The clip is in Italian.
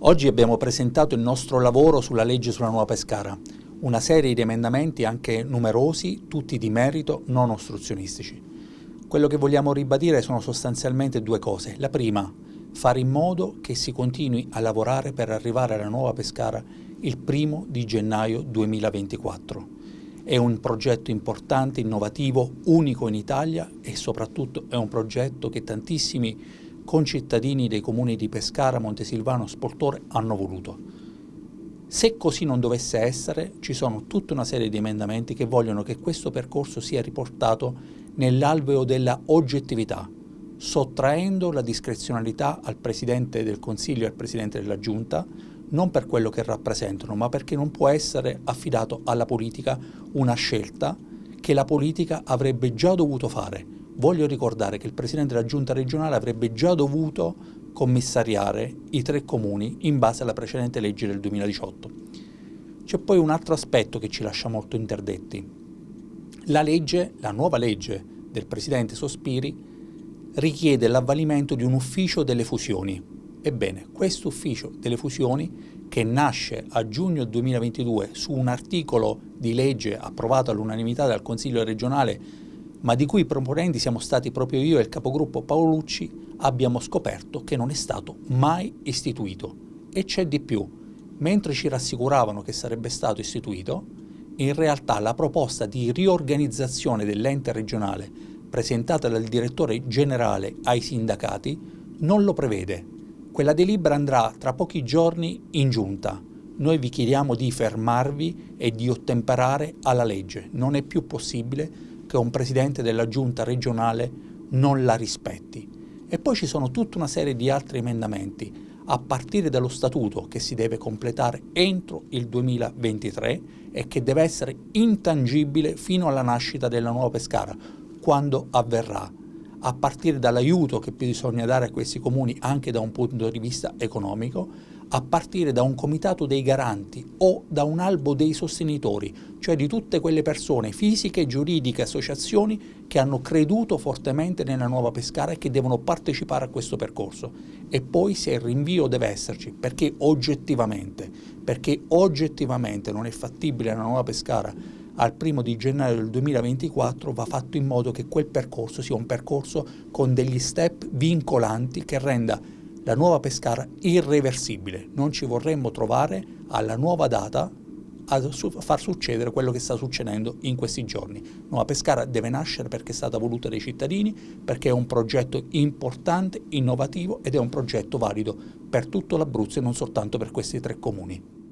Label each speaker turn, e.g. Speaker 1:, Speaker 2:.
Speaker 1: Oggi abbiamo presentato il nostro lavoro sulla legge sulla nuova Pescara, una serie di emendamenti anche numerosi, tutti di merito, non ostruzionistici. Quello che vogliamo ribadire sono sostanzialmente due cose. La prima, fare in modo che si continui a lavorare per arrivare alla nuova Pescara il primo di gennaio 2024. È un progetto importante, innovativo, unico in Italia e soprattutto è un progetto che tantissimi concittadini dei comuni di Pescara, Montesilvano, Sportore hanno voluto. Se così non dovesse essere, ci sono tutta una serie di emendamenti che vogliono che questo percorso sia riportato nell'alveo della oggettività, sottraendo la discrezionalità al Presidente del Consiglio e al Presidente della Giunta, non per quello che rappresentano, ma perché non può essere affidato alla politica una scelta che la politica avrebbe già dovuto fare. Voglio ricordare che il Presidente della Giunta regionale avrebbe già dovuto commissariare i tre comuni in base alla precedente legge del 2018. C'è poi un altro aspetto che ci lascia molto interdetti. La legge, la nuova legge del Presidente Sospiri, richiede l'avvalimento di un ufficio delle fusioni, Ebbene, questo ufficio delle fusioni, che nasce a giugno 2022 su un articolo di legge approvato all'unanimità dal Consiglio regionale, ma di cui proponenti siamo stati proprio io e il capogruppo Paolucci, abbiamo scoperto che non è stato mai istituito. E c'è di più. Mentre ci rassicuravano che sarebbe stato istituito, in realtà la proposta di riorganizzazione dell'ente regionale presentata dal direttore generale ai sindacati non lo prevede quella delibera andrà tra pochi giorni in giunta. Noi vi chiediamo di fermarvi e di ottemperare alla legge. Non è più possibile che un presidente della giunta regionale non la rispetti. E poi ci sono tutta una serie di altri emendamenti, a partire dallo statuto che si deve completare entro il 2023 e che deve essere intangibile fino alla nascita della nuova Pescara, quando avverrà a partire dall'aiuto che bisogna dare a questi comuni anche da un punto di vista economico, a partire da un comitato dei garanti o da un albo dei sostenitori, cioè di tutte quelle persone fisiche, giuridiche, associazioni che hanno creduto fortemente nella nuova Pescara e che devono partecipare a questo percorso. E poi se il rinvio deve esserci, perché oggettivamente, perché oggettivamente non è fattibile la nuova Pescara al primo di gennaio del 2024 va fatto in modo che quel percorso sia un percorso con degli step vincolanti che renda la nuova Pescara irreversibile. Non ci vorremmo trovare alla nuova data a far succedere quello che sta succedendo in questi giorni. Nuova Pescara deve nascere perché è stata voluta dai cittadini, perché è un progetto importante, innovativo ed è un progetto valido per tutto l'Abruzzo e non soltanto per questi tre comuni.